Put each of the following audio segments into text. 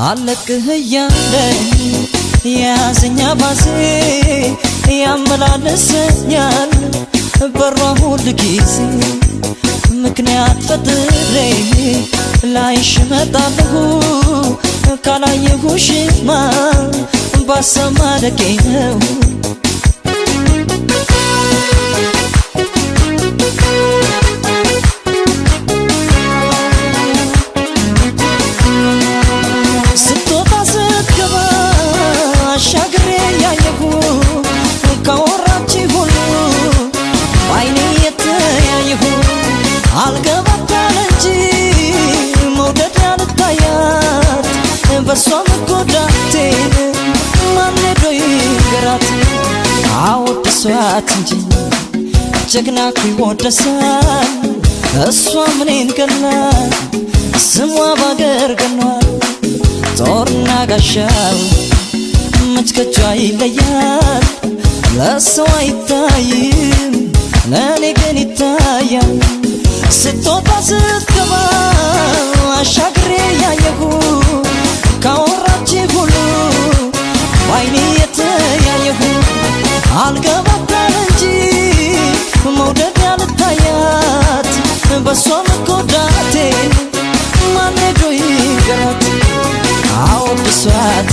አለቅህ እያለኝ የያዘኛ ባሴ ያመላለሰኛል በሯ ሁል ጊዜ ምክንያት ፈጥሬ ላይሽ እመጣለሁ ካላየሁሽማ ባሰማረቄ ነው በሷ መጎዳቴን ማን ሄዶ ይንገራት? አወድሷት እንጂ ጀግና እኮ ይወደሳል። እሷ ምኔን ገላት ስሟ ባገር ገኗል። ጦርና ጋሻው መች ይለያል። ለሰው አይታይም፣ ለእኔ ግን ይታያል። ስትወጣ ስትገባ በሷ መጎዳቴ ማን ሄዶ ይንገራት? አወድሷት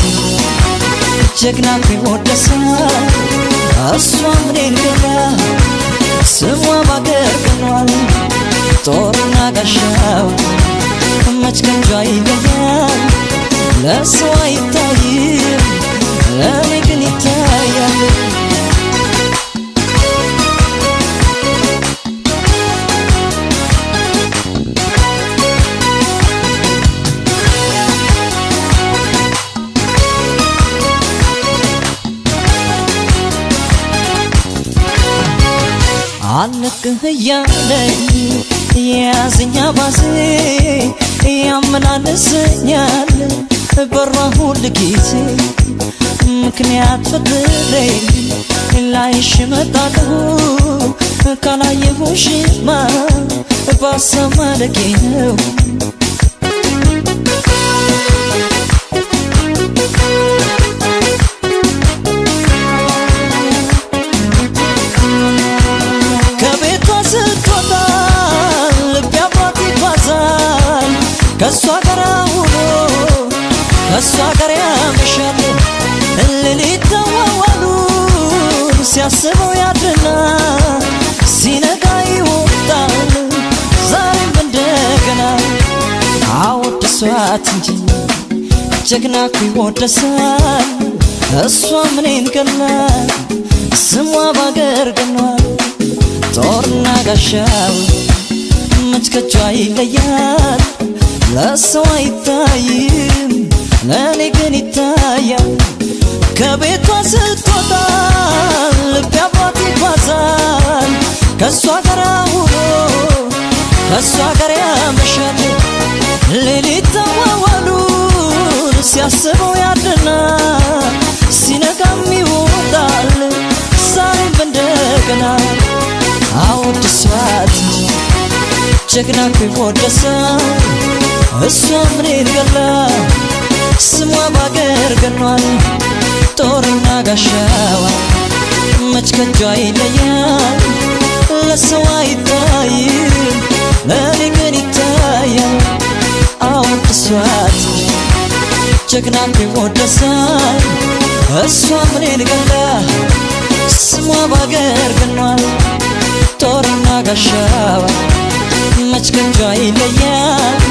ጀግና ቢወደሳል እሷ ምኔን ገላ ስሟ ባገር ጦርና ጋሻው መች ከንጇ ይለያል ለሰው አይታይም አለቅህ እያለኝ የያዘኛ ባሴ ያመላለሰኛል በሯ ሁል ጊዜ ምክንያት ፈጥሬ ላይሽ እመጣለሁ ካላየሁሽማ ባሰማለቄ ነው ከእሷ ጋር ውሎ ከእሷ ጋር ያመሻል ሌሊት ተዋዋሉን ሲያስበው ያድርና ሲነጋ ይወጣል። ዛሬም እንደገና አወድሷት እንጂ ጀግና እኮ ይወደሳል። እሷ ምኔን ገላት ስሟ ባገር ገኗል ጦርና ጋሻው ከጇ ይለያል ለሰው አይታይም። ለእኔ ግን ይታያል። ከቤቷ ስትወጣ ልቤ አብሯት ይጓዛል። ከእሷ ጋር ውሎ ከእሷ ጋር ያመሻል። ሌሊት ተዋዋሉን ሲያስበው ያድርና ሲነጋም ይወጣል። ዛሬም እንደገና አወድሷት ጀግና እኮ ይወደሳል እሷ ምኔን ገላ ስሟ ባገር ገኗል ጦርና ጋሻዋ መች ከጇ ይለያል? ለሰው አይታይም ለእኔ ግን ይታያል? አወድሷት ጀግና እኮ ይወደሳል እሷ ምኔን ገላ ስሟ ባገር ገኗል ጦርና ጋሻዋ መች ከጇ ይለያል ለሰው አይታ